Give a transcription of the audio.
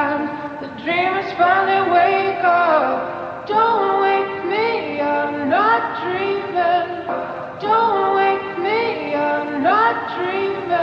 time. The dreamers finally wake up. Don't wake me, I'm not dreaming. Don't wake me, I'm not dreaming.